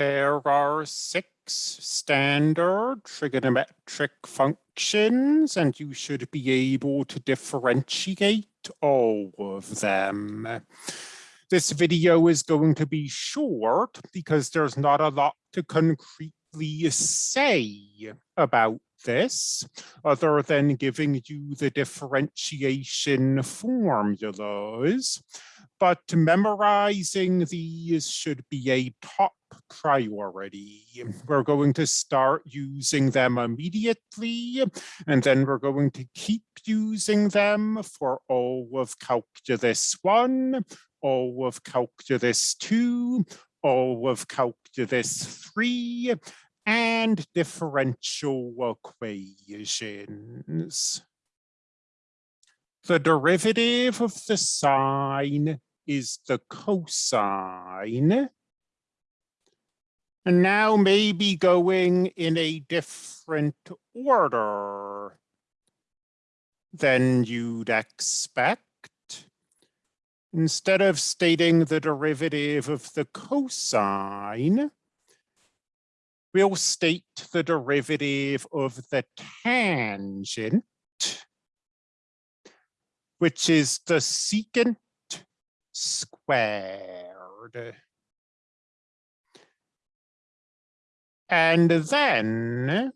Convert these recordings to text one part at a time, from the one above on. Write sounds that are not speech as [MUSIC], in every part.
There are six standard trigonometric functions, and you should be able to differentiate all of them. This video is going to be short because there's not a lot to concretely say about this other than giving you the differentiation formulas but memorizing these should be a top priority. We're going to start using them immediately, and then we're going to keep using them for all of calculus one, all of calculus two, all of calculus three, and differential equations. The derivative of the sine is the cosine. And now maybe going in a different order than you'd expect. Instead of stating the derivative of the cosine, we'll state the derivative of the tangent, which is the secant squared. And then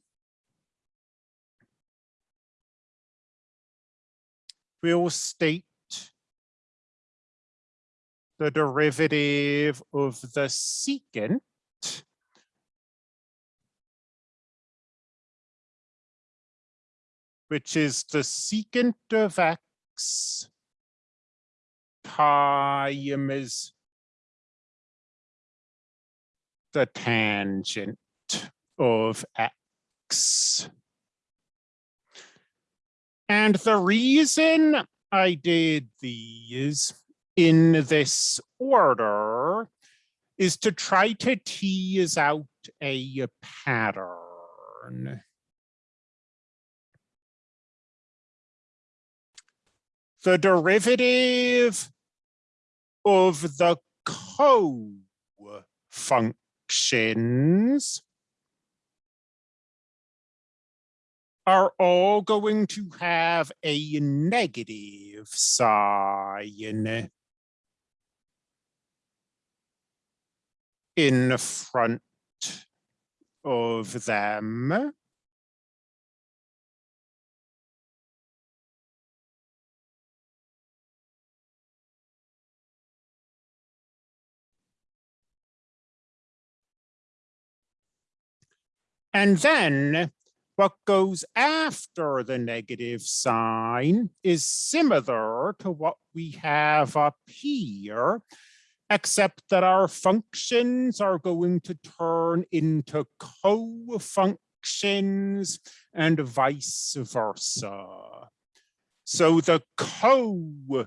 we'll state the derivative of the secant which is the secant of x times the tangent of x. And the reason I did these in this order is to try to tease out a pattern. The derivative of the co-functions are all going to have a negative sign in front of them. And then what goes after the negative sign is similar to what we have up here, except that our functions are going to turn into co-functions and vice versa. So the cosine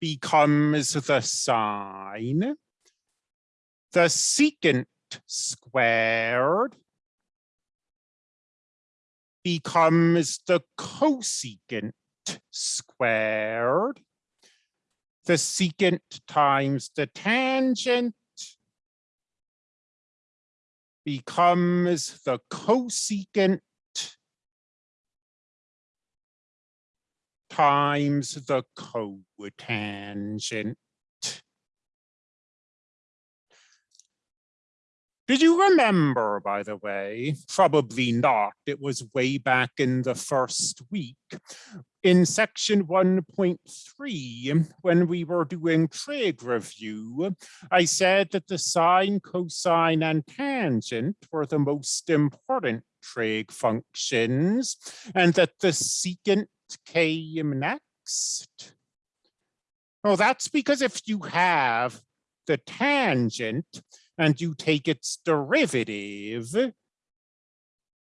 becomes the sine the secant squared becomes the cosecant squared. The secant times the tangent becomes the cosecant times the cotangent. Did you remember, by the way, probably not, it was way back in the first week, in section 1.3, when we were doing trig review, I said that the sine, cosine, and tangent were the most important trig functions, and that the secant came next. Well, that's because if you have the tangent, and you take its derivative,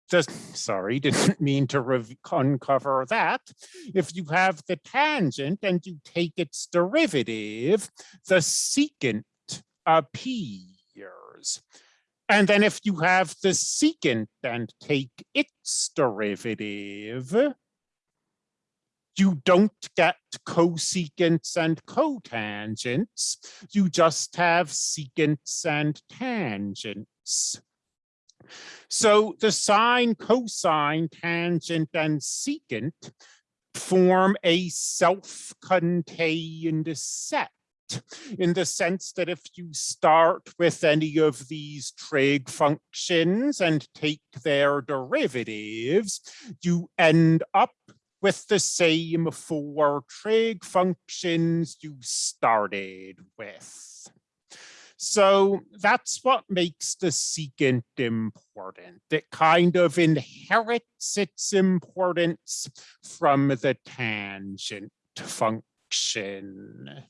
just sorry, didn't [LAUGHS] mean to uncover that. If you have the tangent and you take its derivative, the secant appears. And then if you have the secant and take its derivative, you don't get cosecants and cotangents. You just have secants and tangents. So the sine, cosine, tangent, and secant form a self-contained set in the sense that if you start with any of these trig functions and take their derivatives, you end up with the same four trig functions you started with. So that's what makes the secant important. It kind of inherits its importance from the tangent function.